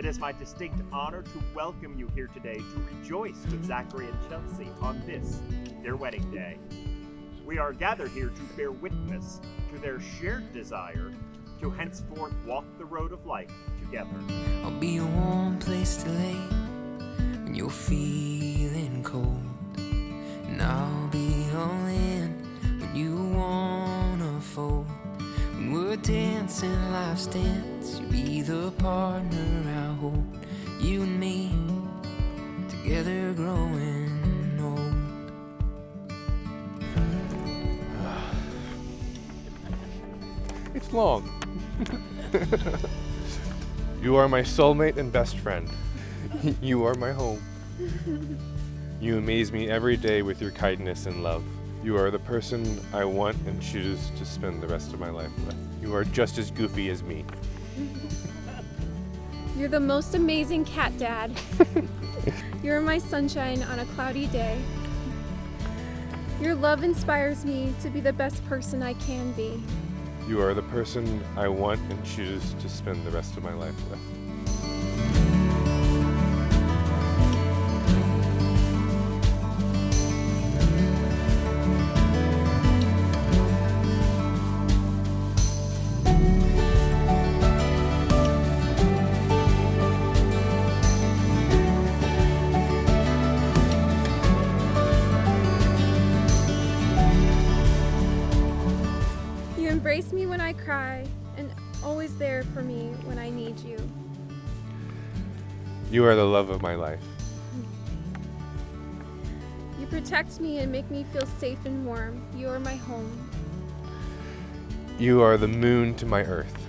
It is my distinct honor to welcome you here today to rejoice with Zachary and Chelsea on this, their wedding day. We are gathered here to bear witness to their shared desire to henceforth walk the road of life together. I'll be a warm place to lay when you're feeling cold. And I'll be When we're life's dance, you'll be the partner I hold. You and me together growing old. It's long. you are my soulmate and best friend. you are my home. You amaze me every day with your kindness and love. You are the person I want and choose to spend the rest of my life with. You are just as goofy as me. You're the most amazing cat dad. You're my sunshine on a cloudy day. Your love inspires me to be the best person I can be. You are the person I want and choose to spend the rest of my life with. Embrace me when I cry and always there for me when I need you. You are the love of my life. You protect me and make me feel safe and warm. You are my home. You are the moon to my earth.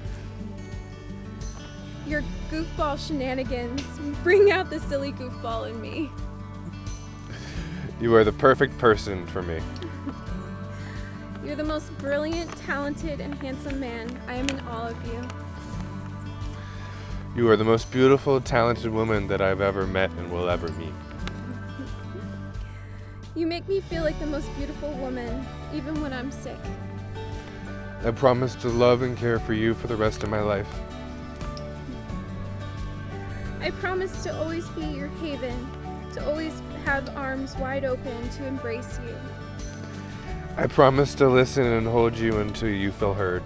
Your goofball shenanigans bring out the silly goofball in me. You are the perfect person for me. You're the most brilliant, talented, and handsome man. I am in awe of you. You are the most beautiful, talented woman that I've ever met and will ever meet. You make me feel like the most beautiful woman, even when I'm sick. I promise to love and care for you for the rest of my life. I promise to always be your haven, to always have arms wide open to embrace you. I promise to listen and hold you until you feel heard.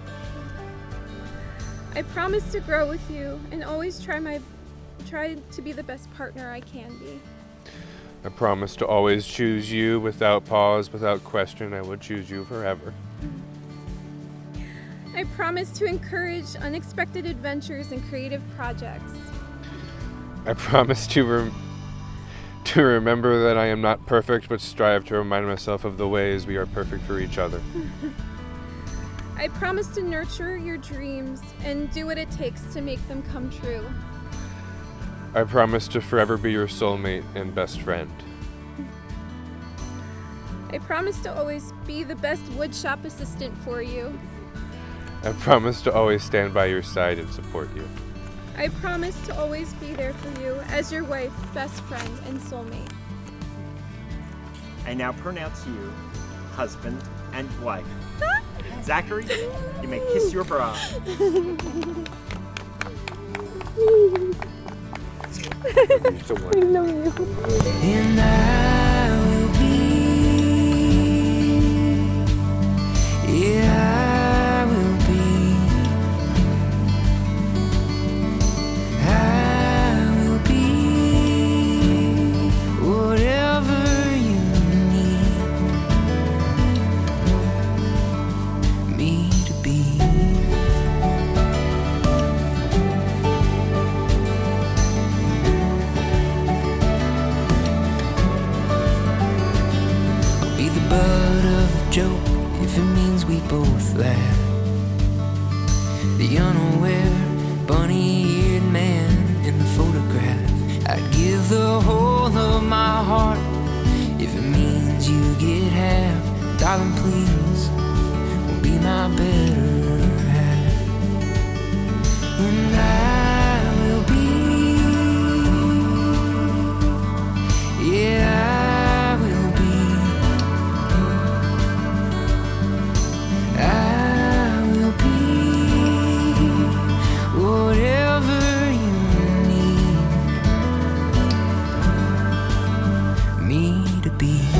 I promise to grow with you and always try my try to be the best partner I can be. I promise to always choose you without pause, without question. I will choose you forever. I promise to encourage unexpected adventures and creative projects. I promise to to remember that I am not perfect, but strive to remind myself of the ways we are perfect for each other. I promise to nurture your dreams and do what it takes to make them come true. I promise to forever be your soulmate and best friend. I promise to always be the best woodshop assistant for you. I promise to always stand by your side and support you. I promise to always be there for you as your wife, best friend, and soulmate. I now pronounce you husband and wife. Zachary, you may kiss your bride. And I joke if it means we both laugh. The unaware, bunny eared man in the photograph. I'd give the whole of my heart if it means you get half. Darling, please, be my better be.